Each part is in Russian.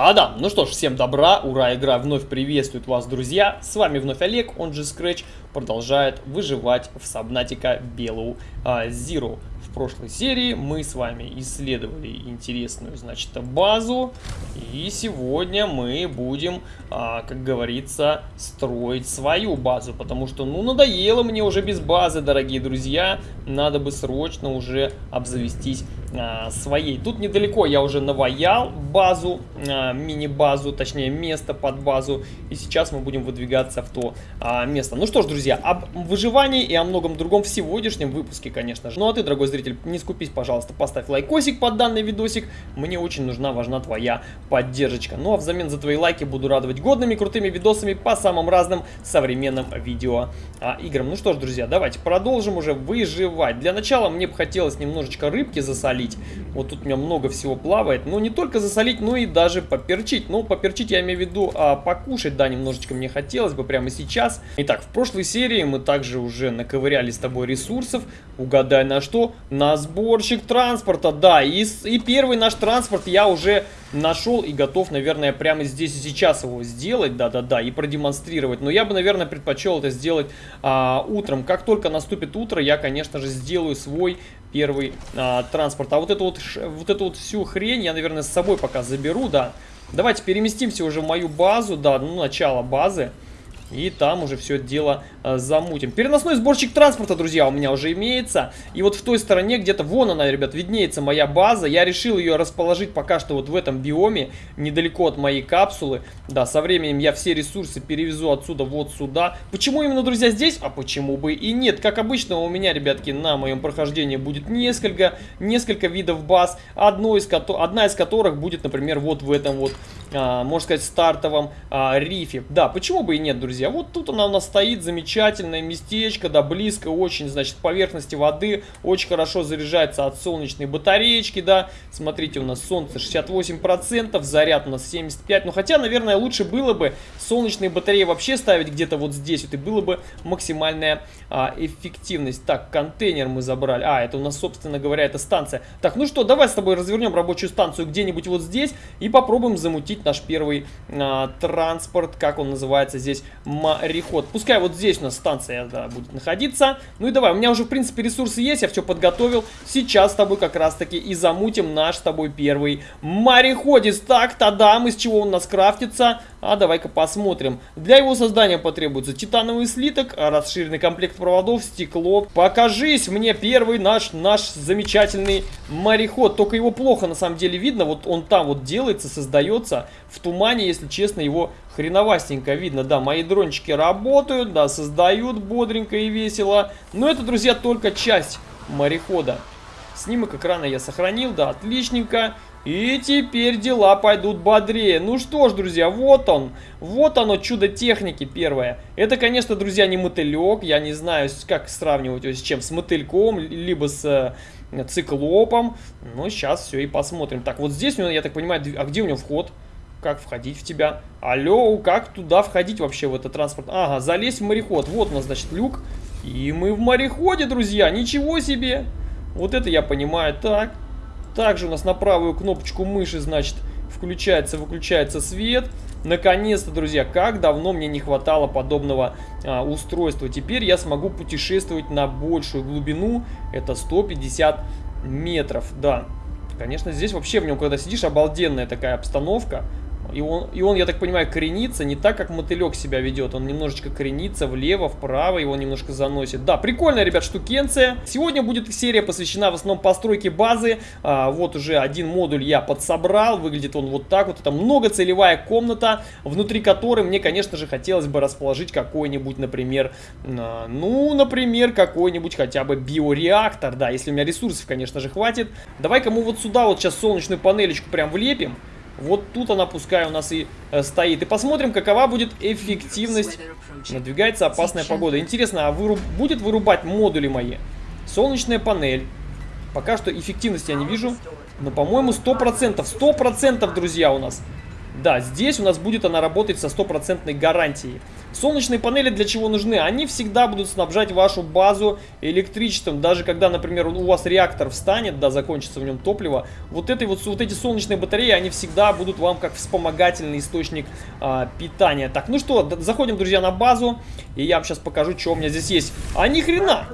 Та-да! Ну что ж, всем добра, ура, игра вновь приветствует вас, друзья. С вами вновь Олег, он же Scratch, продолжает выживать в Сабнатика Белую а, Zero. В прошлой серии мы с вами исследовали интересную, значит, базу. И сегодня мы будем, а, как говорится, строить свою базу. Потому что, ну, надоело мне уже без базы, дорогие друзья. Надо бы срочно уже обзавестись а, своей. Тут недалеко я уже наваял базу, а, мини-базу, точнее место под базу. И сейчас мы будем выдвигаться в то а, место. Ну что ж, друзья, об выживании и о многом другом в сегодняшнем выпуске, конечно же. Ну а ты, дорогой зритель, не скупись, пожалуйста, поставь лайкосик под данный видосик. Мне очень нужна, важна твоя поддержка. Ну а взамен за твои лайки буду радовать годными, крутыми видосами по самым разным современным видео а, играм. Ну что ж, друзья, давайте продолжим уже выживать. Для начала мне бы хотелось немножечко рыбки засолить. Вот тут у меня много всего плавает. Но не только засолить, но и даже поперчить. Ну, поперчить я имею в виду а, покушать, да, немножечко мне хотелось бы прямо сейчас. Итак, в прошлой серии мы также уже наковыряли с тобой ресурсов. Угадай на что? На сборщик транспорта, да. И, и первый наш транспорт я уже нашел и готов, наверное, прямо здесь и сейчас его сделать, да-да-да, и продемонстрировать. Но я бы, наверное, предпочел это сделать а, утром. Как только наступит утро, я, конечно же, сделаю свой первый а, транспорт. А вот эту вот, вот эту вот всю хрень я, наверное, с собой пока заберу, да. Давайте переместимся уже в мою базу, да, ну, начало базы. И там уже все дело э, замутим. Переносной сборщик транспорта, друзья, у меня уже имеется. И вот в той стороне, где-то вон она, ребят, виднеется моя база. Я решил ее расположить пока что вот в этом биоме, недалеко от моей капсулы. Да, со временем я все ресурсы перевезу отсюда вот сюда. Почему именно, друзья, здесь? А почему бы и нет? Как обычно, у меня, ребятки, на моем прохождении будет несколько, несколько видов баз. Одно из, одна из которых будет, например, вот в этом вот, можно сказать, стартовом а, рифе. Да, почему бы и нет, друзья. Вот тут она у нас стоит, замечательное местечко, да, близко очень, значит, поверхности воды. Очень хорошо заряжается от солнечной батареечки, да. Смотрите, у нас солнце 68%, заряд у нас 75%. Ну, хотя, наверное, лучше было бы солнечные батареи вообще ставить где-то вот здесь, вот, и было бы максимальная а, эффективность. Так, контейнер мы забрали. А, это у нас, собственно говоря, это станция. Так, ну что, давай с тобой развернем рабочую станцию где-нибудь вот здесь и попробуем замутить наш первый а, транспорт, как он называется здесь, мореход. Пускай вот здесь у нас станция да, будет находиться. Ну и давай, у меня уже, в принципе, ресурсы есть, я все подготовил. Сейчас с тобой как раз-таки и замутим наш с тобой первый мореходец. Так, тогда мы с чего он у нас крафтится? А давай-ка посмотрим. Для его создания потребуется титановый слиток, расширенный комплект проводов, стекло. Покажись мне первый наш, наш замечательный мореход. Только его плохо на самом деле видно. Вот он там вот делается, создается. В тумане, если честно, его хреновастенько видно. Да, мои дрончики работают, да, создают бодренько и весело. Но это, друзья, только часть морехода. Снимок экрана я сохранил, да, отличненько. И теперь дела пойдут бодрее. Ну что ж, друзья, вот он. Вот оно, чудо техники первое. Это, конечно, друзья, не мотылек. Я не знаю, как сравнивать его с чем. С мотыльком, либо с э, циклопом. Но сейчас все и посмотрим. Так, вот здесь, я так понимаю, а где у него вход? Как входить в тебя? Алло, как туда входить вообще в этот транспорт? Ага, залезть в мореход. Вот у нас, значит, люк. И мы в мореходе, друзья. Ничего себе. Вот это я понимаю. Так. Также у нас на правую кнопочку мыши, значит, включается, выключается свет. Наконец-то, друзья, как давно мне не хватало подобного а, устройства. Теперь я смогу путешествовать на большую глубину. Это 150 метров, да. Конечно, здесь вообще в нем, когда сидишь, обалденная такая обстановка. И он, и он, я так понимаю, коренится не так, как мотылек себя ведет. Он немножечко коренится влево, вправо, его немножко заносит. Да, прикольная, ребят, штукенция. Сегодня будет серия посвящена в основном постройке базы. А, вот уже один модуль я подсобрал. Выглядит он вот так вот. Это многоцелевая комната, внутри которой мне, конечно же, хотелось бы расположить какой-нибудь, например, а, ну, например, какой-нибудь хотя бы биореактор. Да, если у меня ресурсов, конечно же, хватит. Давай-ка мы вот сюда вот сейчас солнечную панелечку прям влепим. Вот тут она пускай у нас и э, стоит. И посмотрим, какова будет эффективность. Надвигается опасная погода. Интересно, а выруб... будет вырубать модули мои? Солнечная панель. Пока что эффективности я не вижу. Но, по-моему, 100%. 100%, друзья, у нас. Да, здесь у нас будет она работать со стопроцентной гарантией. Солнечные панели для чего нужны? Они всегда будут снабжать вашу базу электричеством. Даже когда, например, у вас реактор встанет, да, закончится в нем топливо, вот, этой вот, вот эти солнечные батареи, они всегда будут вам как вспомогательный источник а, питания. Так, ну что, заходим, друзья, на базу. И я вам сейчас покажу, что у меня здесь есть. А ни хрена!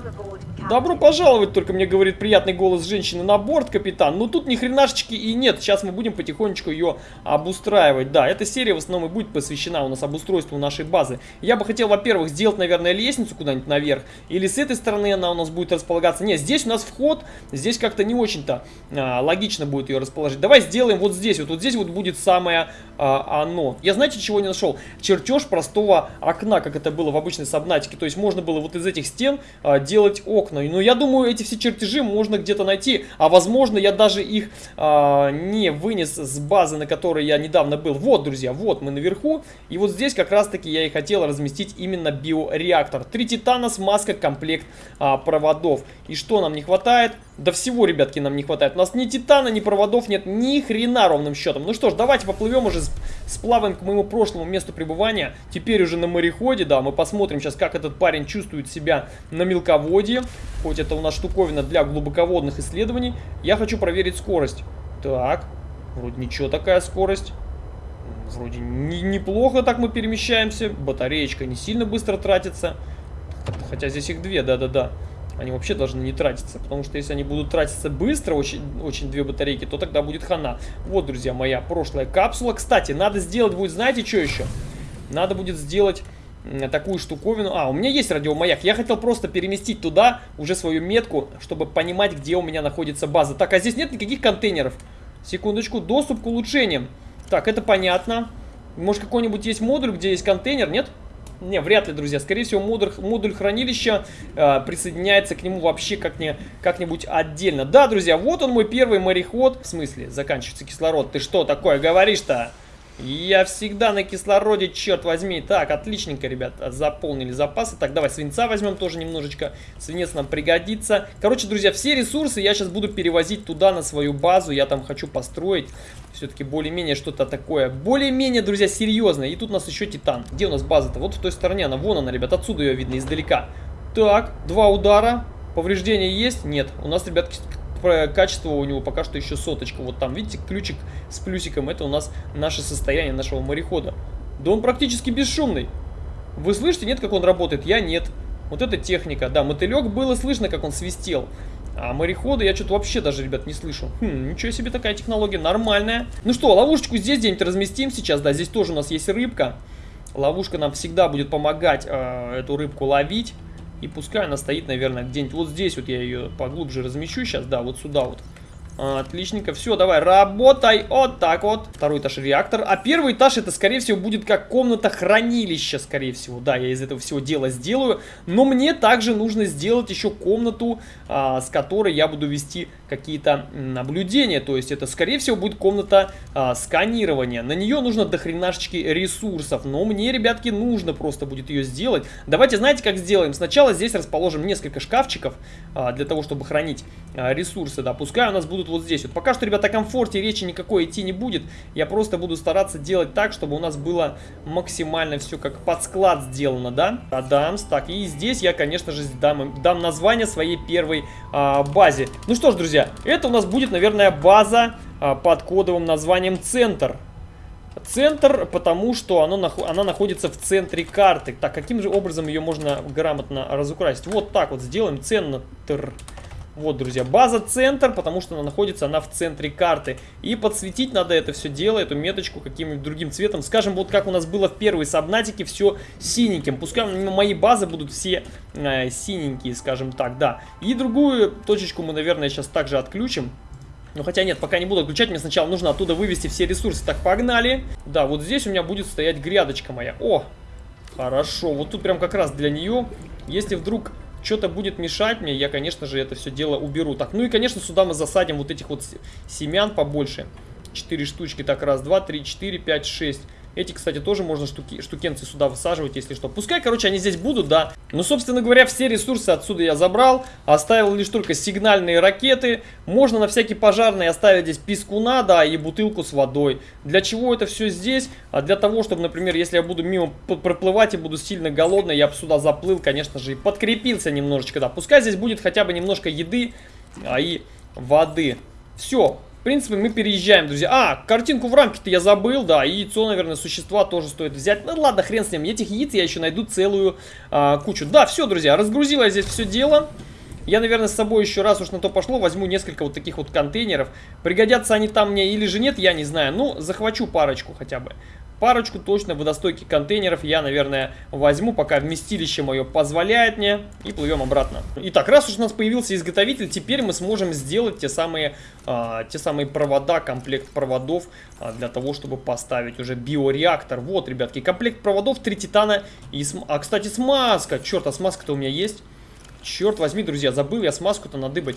Добро пожаловать, только мне говорит приятный голос женщины на борт, капитан. Ну тут ни хренашечки и нет. Сейчас мы будем потихонечку ее обустраивать. Да, эта серия в основном и будет посвящена у нас обустройству нашей базы. Я бы хотел, во-первых, сделать, наверное, лестницу куда-нибудь наверх. Или с этой стороны она у нас будет располагаться. Нет, здесь у нас вход. Здесь как-то не очень-то а, логично будет ее расположить. Давай сделаем вот здесь. Вот, вот здесь вот будет самое а, оно. Я знаете, чего не нашел? Чертеж простого окна, как это было в обычной сабнатике. То есть можно было вот из этих стен а, делать окна окна. Но я думаю, эти все чертежи можно где-то найти. А возможно, я даже их а, не вынес с базы, на которой я недавно был. Вот, друзья, вот мы наверху. И вот здесь как раз-таки я и хотел разместить именно биореактор. Три титана, смазка, комплект а, проводов. И что нам не хватает? Да всего, ребятки, нам не хватает. У нас ни титана, ни проводов нет, ни хрена ровным счетом. Ну что ж, давайте поплывем уже, сплаваем к моему прошлому месту пребывания. Теперь уже на мореходе, да, мы посмотрим сейчас, как этот парень чувствует себя на мелководье. Хоть это у нас штуковина для глубоководных исследований. Я хочу проверить скорость. Так, вроде ничего такая скорость. Вроде не, неплохо так мы перемещаемся. Батареечка не сильно быстро тратится. Хотя здесь их две, да-да-да они вообще должны не тратиться. Потому что если они будут тратиться быстро, очень, очень две батарейки, то тогда будет хана. Вот, друзья, моя прошлая капсула. Кстати, надо сделать будет, знаете, что еще? Надо будет сделать такую штуковину. А, у меня есть радиомаяк. Я хотел просто переместить туда уже свою метку, чтобы понимать, где у меня находится база. Так, а здесь нет никаких контейнеров. Секундочку, доступ к улучшениям. Так, это понятно. Может, какой-нибудь есть модуль, где есть контейнер, нет? Не, вряд ли, друзья. Скорее всего, модуль, модуль хранилища э, присоединяется к нему вообще как-нибудь как отдельно. Да, друзья, вот он мой первый мореход. В смысле, заканчивается кислород. Ты что такое говоришь-то? Я всегда на кислороде, черт возьми. Так, отличненько, ребят, заполнили запасы. Так, давай свинца возьмем тоже немножечко. Свинец нам пригодится. Короче, друзья, все ресурсы я сейчас буду перевозить туда, на свою базу. Я там хочу построить все-таки более-менее что-то такое. Более-менее, друзья, серьезное. И тут у нас еще титан. Где у нас база-то? Вот в той стороне она. Вон она, ребят, отсюда ее видно издалека. Так, два удара. Повреждения есть? Нет. У нас, ребятки, качество у него пока что еще соточка. Вот там, видите, ключик с плюсиком. Это у нас наше состояние нашего морехода. Да он практически бесшумный. Вы слышите, нет, как он работает? Я нет. Вот это техника. Да, мотылек было слышно, как он свистел. А морехода я что-то вообще даже, ребят, не слышу. Хм, ничего себе такая технология, нормальная. Ну что, ловушечку здесь где-нибудь разместим сейчас. Да, здесь тоже у нас есть рыбка. Ловушка нам всегда будет помогать э, эту рыбку ловить. И пускай она стоит, наверное, где-нибудь вот здесь вот я ее поглубже размещу сейчас, да, вот сюда вот. Отличненько. Все, давай, работай. Вот так вот. Второй этаж реактор. А первый этаж это, скорее всего, будет как комната хранилища, скорее всего. Да, я из этого всего дела сделаю. Но мне также нужно сделать еще комнату, а, с которой я буду вести какие-то наблюдения. То есть это, скорее всего, будет комната а, сканирования. На нее нужно дохренашечки ресурсов. Но мне, ребятки, нужно просто будет ее сделать. Давайте, знаете, как сделаем? Сначала здесь расположим несколько шкафчиков а, для того, чтобы хранить а, ресурсы. Да, пускай у нас будут будут вот здесь. Вот пока что, ребята, о комфорте речи никакой идти не будет. Я просто буду стараться делать так, чтобы у нас было максимально все как под склад сделано, да? Адамс. Так, и здесь я, конечно же, дам, дам название своей первой а, базе. Ну что ж, друзья, это у нас будет, наверное, база а, под кодовым названием «Центр». Центр, потому что оно, она находится в центре карты. Так, каким же образом ее можно грамотно разукрасить? Вот так вот сделаем. Центр. Вот, друзья, база центр, потому что она находится она в центре карты. И подсветить надо это все дело, эту меточку каким-нибудь другим цветом. Скажем, вот как у нас было в первой сабнатике, все синеньким. Пускай мои базы будут все э, синенькие, скажем так, да. И другую точечку мы, наверное, сейчас также отключим. Ну, хотя нет, пока не буду отключать, мне сначала нужно оттуда вывести все ресурсы. Так, погнали. Да, вот здесь у меня будет стоять грядочка моя. О, хорошо, вот тут прям как раз для нее. Если вдруг что-то будет мешать мне, я, конечно же, это все дело уберу. Так, ну и, конечно, сюда мы засадим вот этих вот семян побольше. Четыре штучки. Так, раз, два, три, четыре, пять, шесть. Эти, кстати, тоже можно штуки, штукенцы сюда высаживать, если что. Пускай, короче, они здесь будут, да. Ну, собственно говоря, все ресурсы отсюда я забрал. Оставил лишь только сигнальные ракеты. Можно на всякий пожарный оставить здесь пескуна, да, и бутылку с водой. Для чего это все здесь? А для того, чтобы, например, если я буду мимо проплывать и буду сильно голодный, я бы сюда заплыл, конечно же, и подкрепился немножечко, да. Пускай здесь будет хотя бы немножко еды а, и воды. Все, принципе, мы переезжаем, друзья. А, картинку в рамке-то я забыл, да. И яйцо, наверное, существа тоже стоит взять. Ну ладно, хрен с ним. Этих яиц я еще найду целую а, кучу. Да, все, друзья, разгрузила я здесь все дело. Я, наверное, с собой еще раз уж на то пошло, возьму несколько вот таких вот контейнеров. Пригодятся они там мне или же нет, я не знаю. Ну, захвачу парочку хотя бы. Парочку точно водостойких контейнеров я, наверное, возьму, пока вместилище мое позволяет мне. И плывем обратно. Итак, раз уж у нас появился изготовитель, теперь мы сможем сделать те самые, а, те самые провода, комплект проводов а, для того, чтобы поставить уже биореактор. Вот, ребятки, комплект проводов, три титана и... См... А, кстати, смазка. Черт, а смазка-то у меня есть. Черт возьми, друзья, забыл я смазку-то надыбать.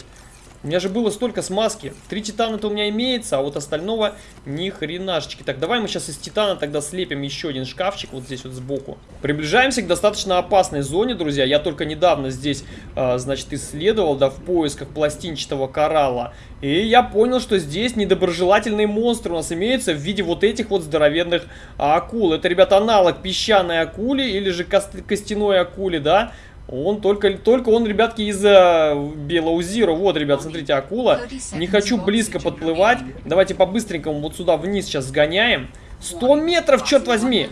У меня же было столько смазки. Три титана-то у меня имеется, а вот остального ни хренашечки. Так, давай мы сейчас из титана тогда слепим еще один шкафчик вот здесь вот сбоку. Приближаемся к достаточно опасной зоне, друзья. Я только недавно здесь, э, значит, исследовал, да, в поисках пластинчатого коралла. И я понял, что здесь недоброжелательные монстры у нас имеются в виде вот этих вот здоровенных акул. Это, ребята, аналог песчаной акули или же костяной акули, да? Он только, только он, ребятки, из uh, Белоузира. Вот, ребят, смотрите, акула. Не хочу близко подплывать. Давайте по-быстренькому вот сюда вниз сейчас сгоняем. 100 метров, черт возьми!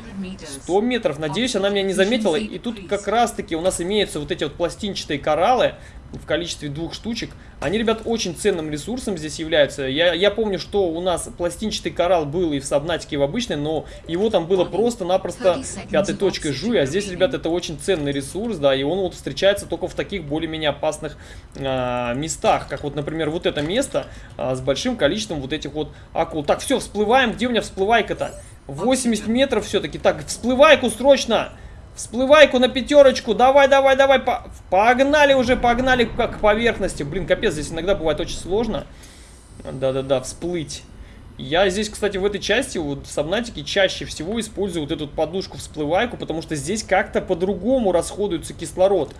100 метров. Надеюсь, она меня не заметила. И тут как раз-таки у нас имеются вот эти вот пластинчатые кораллы в количестве двух штучек. Они, ребят, очень ценным ресурсом здесь являются. Я, я помню, что у нас пластинчатый коралл был и в Сабнатике, и в обычной, но его там было просто-напросто пятой точкой жуй. А здесь, ребят, это очень ценный ресурс, да, и он вот встречается только в таких более-менее опасных а, местах. Как вот, например, вот это место а, с большим количеством вот этих вот акул. Так, все, всплываем. Где у меня всплывайка-то? 80 метров все-таки. Так, всплывайку срочно! Всплывайку на пятерочку. Давай, давай, давай. По погнали уже, погнали к поверхности. Блин, капец, здесь иногда бывает очень сложно. Да-да-да, всплыть. Я здесь, кстати, в этой части, вот в Сабнатике, чаще всего использую вот эту подушку всплывайку, потому что здесь как-то по-другому расходуется кислород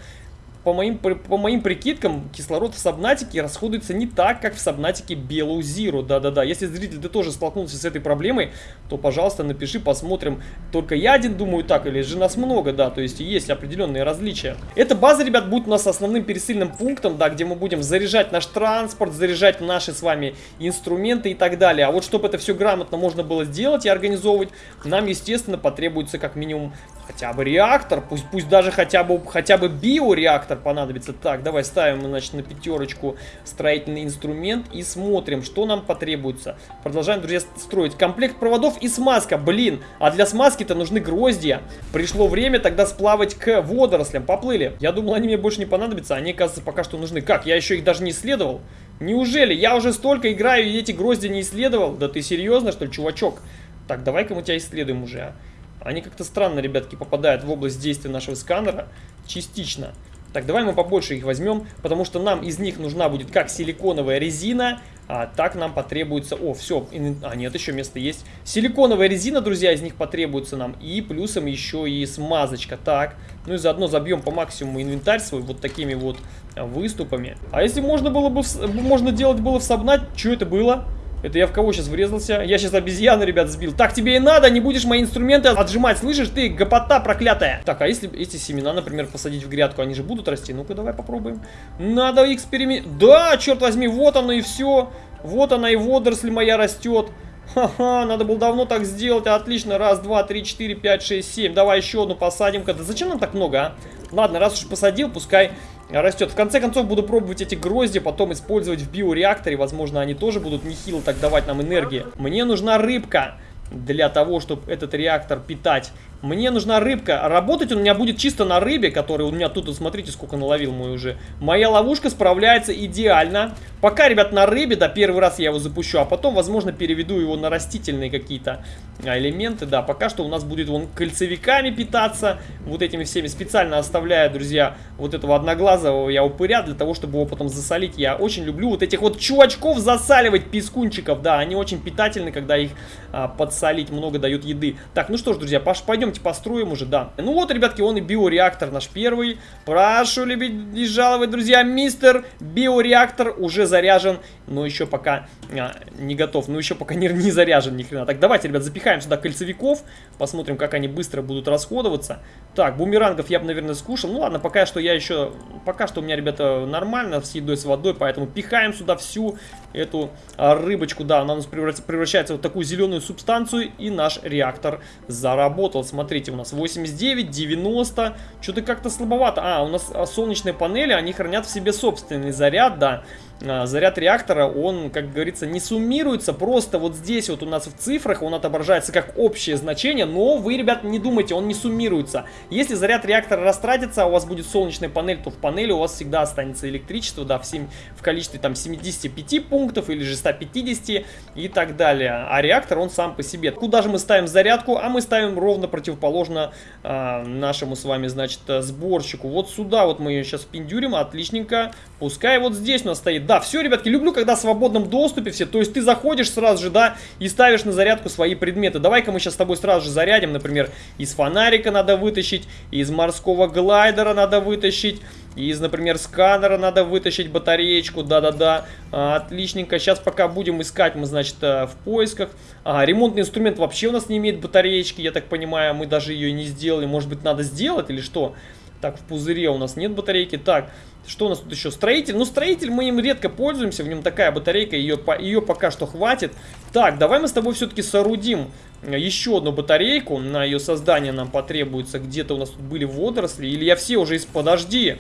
по моим, по моим прикидкам, кислород в Сабнатике расходуется не так, как в Сабнатике Белу Зиру. Да-да-да, если зритель ты тоже столкнулся с этой проблемой, то, пожалуйста, напиши, посмотрим. Только я один думаю так, или же нас много, да, то есть есть определенные различия. Эта база, ребят, будет у нас основным пересыльным пунктом, да, где мы будем заряжать наш транспорт, заряжать наши с вами инструменты и так далее. А вот чтобы это все грамотно можно было сделать и организовывать, нам, естественно, потребуется как минимум хотя бы реактор, пусть, пусть даже хотя бы, хотя бы биореактор понадобится. Так, давай ставим, значит, на пятерочку строительный инструмент и смотрим, что нам потребуется. Продолжаем, друзья, строить. Комплект проводов и смазка, блин. А для смазки-то нужны гроздья. Пришло время тогда сплавать к водорослям. Поплыли. Я думал, они мне больше не понадобятся, они, оказывается, пока что нужны. Как, я еще их даже не исследовал? Неужели? Я уже столько играю и эти грозди не исследовал? Да ты серьезно, что ли, чувачок? Так, давай-ка мы тебя исследуем уже, а. Они как-то странно, ребятки, попадают в область действия нашего сканера. Частично. Так, давай мы побольше их возьмем, потому что нам из них нужна будет как силиконовая резина, а так нам потребуется... О, все, а нет, еще место есть. Силиконовая резина, друзья, из них потребуется нам. И плюсом еще и смазочка. Так, ну и заодно забьем по максимуму инвентарь свой вот такими вот а, выступами. А если можно было бы... Можно делать было в Сабнат, что это было? Это я в кого сейчас врезался? Я сейчас обезьяну, ребят, сбил. Так тебе и надо, не будешь мои инструменты отжимать, слышишь ты, гопота проклятая. Так, а если эти семена, например, посадить в грядку, они же будут расти? Ну-ка, давай попробуем. Надо эксперимент... Да, черт возьми, вот оно и все. Вот она и водоросль моя растет. Ха-ха, надо было давно так сделать. Отлично, раз, два, три, четыре, пять, шесть, семь. Давай еще одну посадим-ка. Да зачем нам так много, а? Ладно, раз уж посадил, пускай растет. В конце концов буду пробовать эти грозди, потом использовать в биореакторе. Возможно, они тоже будут нехило так давать нам энергии. Мне нужна рыбка для того, чтобы этот реактор питать. Мне нужна рыбка. Работать он у меня будет чисто на рыбе, который у меня тут, смотрите, сколько наловил мой уже. Моя ловушка справляется идеально. Пока, ребят, на рыбе, да, первый раз я его запущу, а потом, возможно, переведу его на растительные какие-то а, элементы. Да, пока что у нас будет он кольцевиками питаться, вот этими всеми. Специально оставляю, друзья, вот этого одноглазого я упыря, для того, чтобы его потом засолить. Я очень люблю вот этих вот чувачков засаливать, пескунчиков, да, они очень питательны, когда их а, подсолить, много дают еды. Так, ну что ж, друзья, пойдемте построим уже, да. Ну вот, ребятки, он и биореактор наш первый. Прошу любить и жаловать, друзья, мистер биореактор уже заряжен, но еще пока а, не готов, ну еще пока не, не заряжен ни хрена. Так, давайте, ребят, запихаем сюда кольцевиков, посмотрим, как они быстро будут расходоваться. Так, бумерангов я бы, наверное, скушал. Ну ладно, пока что я еще, пока что у меня, ребята, нормально с едой, с водой, поэтому пихаем сюда всю эту а, рыбочку. Да, она у нас превращается в вот такую зеленую субстанцию, и наш реактор заработал. Смотрите, у нас 89, 90, что-то как-то слабовато. А, у нас а, солнечные панели, они хранят в себе собственный заряд, да. Заряд реактора, он, как говорится, не суммируется, просто вот здесь вот у нас в цифрах он отображается как общее значение, но вы, ребят, не думайте, он не суммируется. Если заряд реактора растратится, а у вас будет солнечная панель, то в панели у вас всегда останется электричество, да, в, 7, в количестве там 75 пунктов или же 150 и так далее. А реактор, он сам по себе. Куда же мы ставим зарядку? А мы ставим ровно противоположно э, нашему с вами, значит, сборщику. Вот сюда вот мы ее сейчас пиндюрим, отличненько. Пускай вот здесь у нас стоит да, все, ребятки, люблю, когда в свободном доступе все. То есть ты заходишь сразу же, да, и ставишь на зарядку свои предметы. Давай-ка мы сейчас с тобой сразу же зарядим. Например, из фонарика надо вытащить, из морского глайдера надо вытащить. Из, например, сканера надо вытащить батареечку, да-да-да, а, отличненько. Сейчас пока будем искать, мы, значит, э, в поисках. А, ремонтный инструмент вообще у нас не имеет батареечки, я так понимаю, мы даже ее не сделали. Может быть, надо сделать или что? Так, в пузыре у нас нет батарейки. Так, что у нас тут еще? Строитель. Ну, строитель мы им редко пользуемся. В нем такая батарейка, ее, ее пока что хватит. Так, давай мы с тобой все-таки соорудим еще одну батарейку. На ее создание нам потребуется. Где-то у нас тут были водоросли. Или я все уже из... Подожди.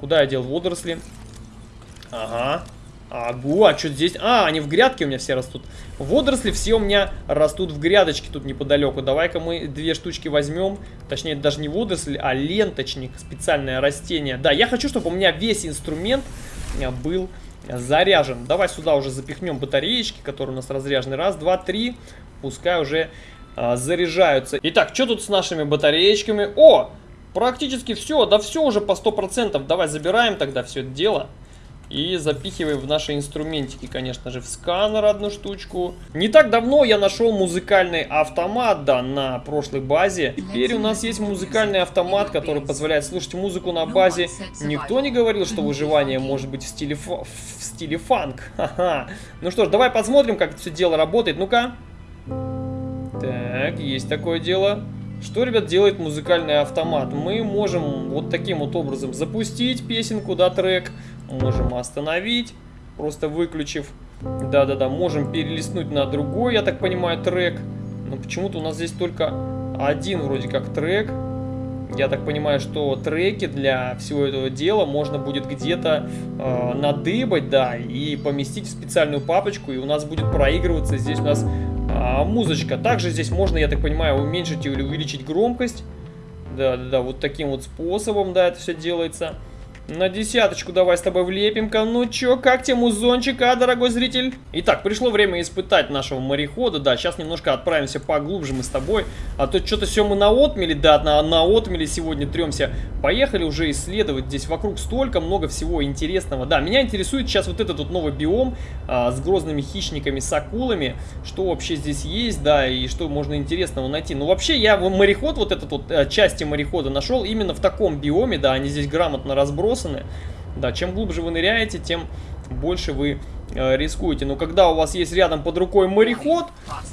Куда я дел водоросли? Ага. Агу, а что здесь? А, они в грядке у меня все растут. Водоросли все у меня растут в грядочке тут неподалеку. Давай-ка мы две штучки возьмем. Точнее, даже не водоросли, а ленточник. Специальное растение. Да, я хочу, чтобы у меня весь инструмент э, был заряжен. Давай сюда уже запихнем батареечки, которые у нас разряжены. Раз, два, три. Пускай уже а, заряжаются. Итак, что тут с нашими батареечками? О, практически все. Да все уже по 100%. Давай забираем тогда все это дело. И запихиваем в наши инструментики, конечно же, в сканер одну штучку. Не так давно я нашел музыкальный автомат, да, на прошлой базе. Теперь у нас есть музыкальный автомат, который позволяет слушать музыку на базе. Никто не говорил, что выживание может быть в стиле, в стиле фанк. Ха-ха. Ну что ж, давай посмотрим, как это все дело работает. Ну-ка. Так, есть такое дело. Что, ребят, делает музыкальный автомат? Мы можем вот таким вот образом запустить песенку, да, трек. Можем остановить, просто выключив. Да-да-да, можем перелистнуть на другой, я так понимаю, трек. Но почему-то у нас здесь только один вроде как трек. Я так понимаю, что треки для всего этого дела можно будет где-то э, надыбать, да, и поместить в специальную папочку, и у нас будет проигрываться здесь у нас а, музычка. Также здесь можно, я так понимаю, уменьшить или увеличить громкость. Да-да-да, вот таким вот способом, да, это все делается. На десяточку давай с тобой влепим-ка. Ну чё, как тебе музончик, а, дорогой зритель? Итак, пришло время испытать нашего морехода. Да, сейчас немножко отправимся поглубже мы с тобой. А то что-то все мы на отмеле, да, на, на отмеле сегодня тремся. Поехали уже исследовать. Здесь вокруг столько много всего интересного. Да, меня интересует сейчас вот этот вот новый биом а, с грозными хищниками, с акулами. Что вообще здесь есть, да, и что можно интересного найти. Ну, вообще, я мореход, вот этот вот, э, части морехода нашел именно в таком биоме, да, они здесь грамотно разбросаны разбросаны. Да, чем глубже вы ныряете, тем больше вы э, рискуете. Но когда у вас есть рядом под рукой мореход,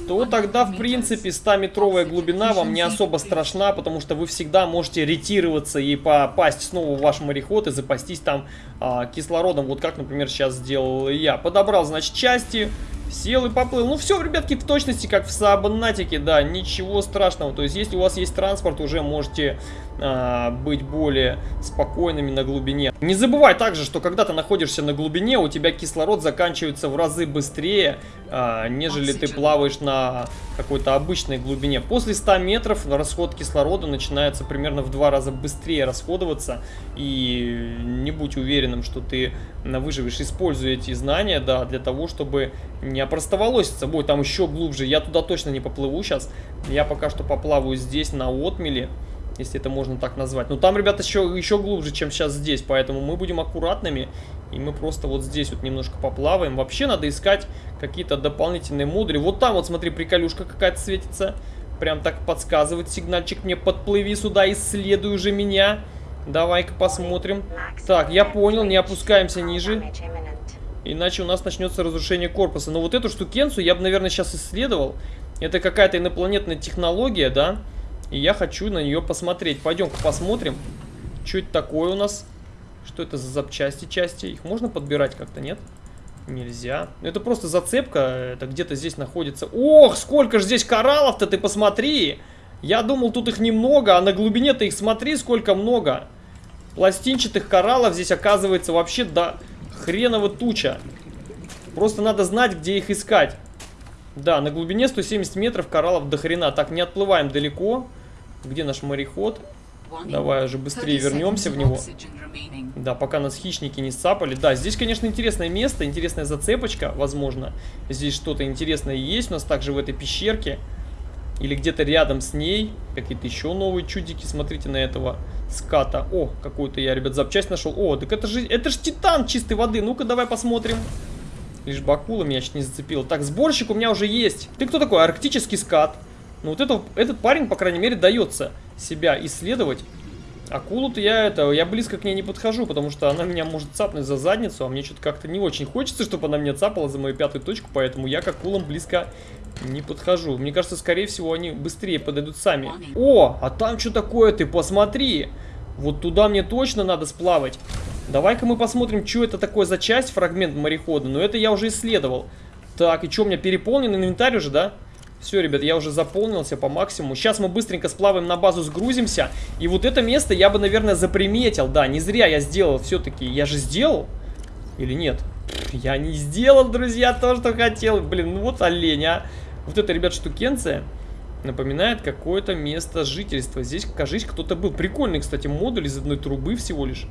то тогда, в принципе, 100-метровая глубина вам не особо страшна, потому что вы всегда можете ретироваться и попасть снова в ваш мореход и запастись там э, кислородом. Вот как, например, сейчас сделал я. Подобрал, значит, части, сел и поплыл. Ну, все, ребятки, в точности, как в Сабнатике, да, ничего страшного. То есть, если у вас есть транспорт, уже можете быть более спокойными на глубине. Не забывай также, что когда ты находишься на глубине, у тебя кислород заканчивается в разы быстрее, а, нежели ты плаваешь на какой-то обычной глубине. После 100 метров расход кислорода начинается примерно в два раза быстрее расходоваться. И не будь уверенным, что ты выживешь. Используй эти знания, да, для того, чтобы не опростоволоситься. Бой, там еще глубже. Я туда точно не поплыву сейчас. Я пока что поплаваю здесь на отмеле если это можно так назвать. Но там, ребята, еще, еще глубже, чем сейчас здесь, поэтому мы будем аккуратными, и мы просто вот здесь вот немножко поплаваем. Вообще надо искать какие-то дополнительные модули. Вот там вот, смотри, приколюшка какая-то светится. Прям так подсказывает сигнальчик мне, подплыви сюда, исследуй уже меня. Давай-ка посмотрим. Так, я понял, не опускаемся ниже. Иначе у нас начнется разрушение корпуса. Но вот эту штукенцию я бы, наверное, сейчас исследовал. Это какая-то инопланетная технология, да? Да. И я хочу на нее посмотреть. Пойдем-ка посмотрим, что это такое у нас. Что это за запчасти части? Их можно подбирать как-то, нет? Нельзя. Это просто зацепка. Это где-то здесь находится. Ох, сколько же здесь кораллов-то, ты посмотри! Я думал, тут их немного, а на глубине-то их смотри, сколько много. Пластинчатых кораллов здесь оказывается вообще до хреново туча. Просто надо знать, где их искать. Да, на глубине 170 метров кораллов до хрена. Так, не отплываем далеко. Где наш мореход? Давай уже быстрее вернемся в него. Да, пока нас хищники не сцапали. Да, здесь, конечно, интересное место, интересная зацепочка, возможно. Здесь что-то интересное есть у нас также в этой пещерке. Или где-то рядом с ней. Какие-то еще новые чудики. Смотрите на этого ската. О, какую-то я, ребят, запчасть нашел. О, так это же, это же титан чистой воды. Ну-ка, давай посмотрим. Лишь бы акула меня чуть не зацепила. Так, сборщик у меня уже есть. Ты кто такой? Арктический скат. Ну вот это, этот парень, по крайней мере, дается себя исследовать. Акулу-то я это, я близко к ней не подхожу, потому что она меня может цапнуть за задницу, а мне что-то как-то не очень хочется, чтобы она меня цапала за мою пятую точку, поэтому я к акулам близко не подхожу. Мне кажется, скорее всего, они быстрее подойдут сами. О, а там что такое, ты посмотри! Вот туда мне точно надо сплавать. Давай-ка мы посмотрим, что это такое за часть, фрагмент морехода. Но это я уже исследовал. Так, и что, у меня переполнен инвентарь уже, да? Все, ребят, я уже заполнился по максимуму. Сейчас мы быстренько сплаваем на базу, сгрузимся. И вот это место я бы, наверное, заприметил. Да, не зря я сделал все-таки. Я же сделал? Или нет? Я не сделал, друзья, то, что хотел. Блин, ну вот олень, а. Вот это, ребят, штукенция напоминает какое-то место жительства. Здесь, кажись, кто-то был. Прикольный, кстати, модуль из одной трубы всего лишь.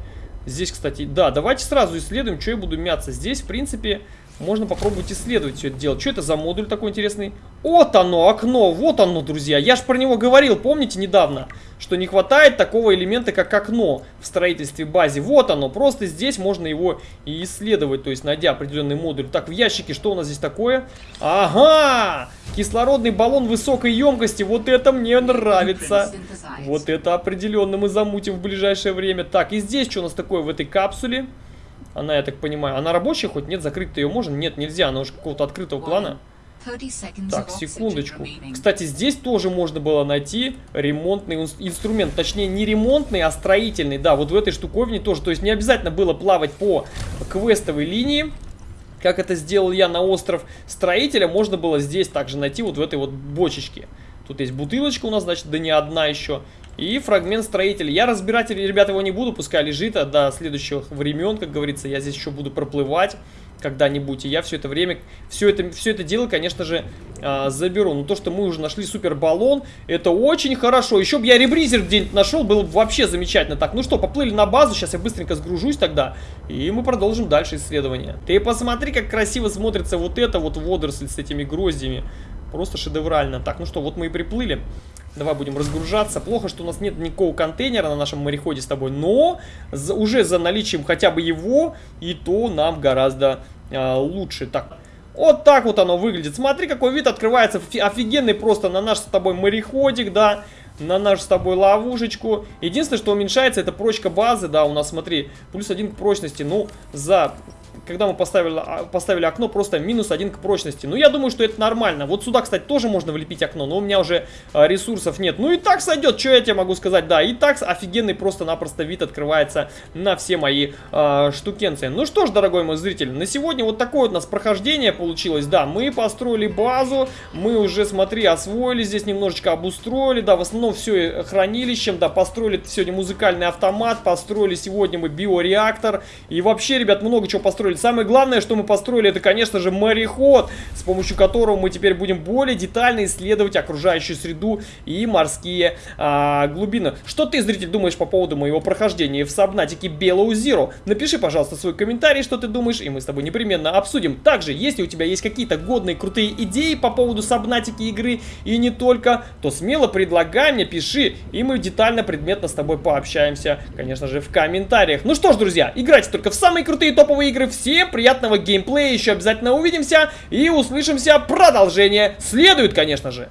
Здесь, кстати, да, давайте сразу исследуем, что я буду мяться. Здесь, в принципе, можно попробовать исследовать все это дело. Что это за модуль такой интересный? Вот оно, окно, вот оно, друзья. Я же про него говорил, помните, недавно, что не хватает такого элемента, как окно в строительстве базе. Вот оно, просто здесь можно его и исследовать, то есть найдя определенный модуль. Так, в ящике что у нас здесь такое? Ага! Кислородный баллон высокой емкости, вот это мне нравится. Вот это определенно мы замутим в ближайшее время. Так, и здесь что у нас такое в этой капсуле? Она, я так понимаю, она рабочая хоть? Нет, закрыть ее можно? Нет, нельзя, она уже какого-то открытого плана. Так, секундочку. Кстати, здесь тоже можно было найти ремонтный инструмент. Точнее, не ремонтный, а строительный. Да, вот в этой штуковине тоже. То есть не обязательно было плавать по квестовой линии. Как это сделал я на остров строителя, можно было здесь также найти вот в этой вот бочечке. Тут есть бутылочка у нас, значит, да не одна еще. И фрагмент строителя. Я разбирать, ребята, его не буду, пускай лежит, а до следующих времен, как говорится, я здесь еще буду проплывать когда-нибудь. И я все это время, все это, все это дело, конечно же, э, заберу. Но то, что мы уже нашли супер баллон, это очень хорошо. Еще бы я ребризер где-нибудь нашел, было бы вообще замечательно. Так, ну что, поплыли на базу, сейчас я быстренько сгружусь тогда. И мы продолжим дальше исследование. Ты посмотри, как красиво смотрится вот это вот водоросль с этими гроздями. Просто шедеврально. Так, ну что, вот мы и приплыли. Давай будем разгружаться. Плохо, что у нас нет никакого контейнера на нашем мореходе с тобой, но за, уже за наличием хотя бы его, и то нам гораздо э, лучше. Так, вот так вот оно выглядит. Смотри, какой вид открывается. Офигенный просто на наш с тобой мореходик, да. На нашу с тобой ловушечку. Единственное, что уменьшается, это прочка базы, да, у нас, смотри, плюс один к прочности. Ну, за когда мы поставили, а, поставили окно, просто минус один к прочности. Ну, я думаю, что это нормально. Вот сюда, кстати, тоже можно влепить окно, но у меня уже а, ресурсов нет. Ну, и так сойдет, что я тебе могу сказать, да. И так офигенный просто-напросто вид открывается на все мои а, штукенции. Ну что ж, дорогой мой зритель, на сегодня вот такое вот у нас прохождение получилось. Да, мы построили базу, мы уже, смотри, освоили здесь, немножечко обустроили, да, в основном все хранилищем, да, построили сегодня музыкальный автомат, построили сегодня мы биореактор, и вообще, ребят, много чего построили. Самое главное, что мы построили, это, конечно же, мореход, с помощью которого мы теперь будем более детально исследовать окружающую среду и морские а, глубины. Что ты, зритель, думаешь по поводу моего прохождения в Сабнатике Белоу Zero? Напиши, пожалуйста, свой комментарий, что ты думаешь, и мы с тобой непременно обсудим. Также, если у тебя есть какие-то годные, крутые идеи по поводу Сабнатики игры, и не только, то смело предлагай мне, пиши, и мы детально, предметно с тобой пообщаемся, конечно же, в комментариях. Ну что ж, друзья, играйте только в самые крутые топовые игры. Всем приятного геймплея, еще обязательно увидимся и услышимся. Продолжение следует, конечно же.